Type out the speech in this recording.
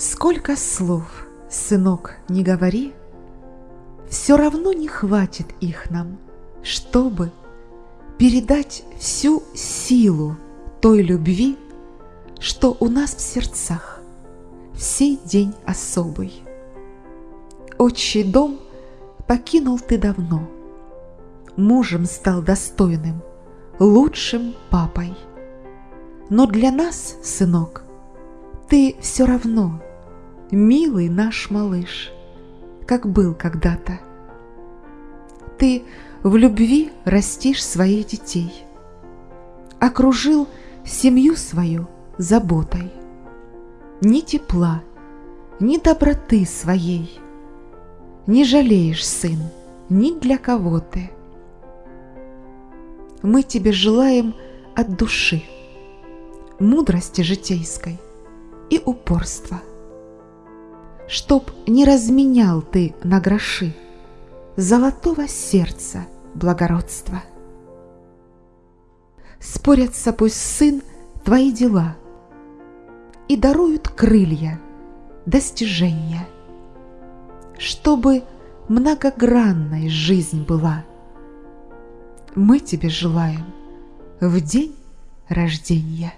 Сколько слов, сынок, не говори, Все равно не хватит их нам, чтобы Передать всю силу той любви, Что у нас в сердцах в сей день особый. Отчий дом покинул ты давно, Мужем стал достойным, лучшим папой. Но для нас, сынок, ты все равно милый наш малыш, как был когда-то. Ты в любви растишь своих детей, окружил семью свою заботой. Ни тепла, ни доброты своей не жалеешь, сын, ни для кого ты. Мы тебе желаем от души мудрости житейской и упорства – чтоб не разменял ты на гроши золотого сердца благородства. Спорятся пусть сын твои дела и даруют крылья, достижения, чтобы многогранной жизнь была. Мы тебе желаем в день рождения.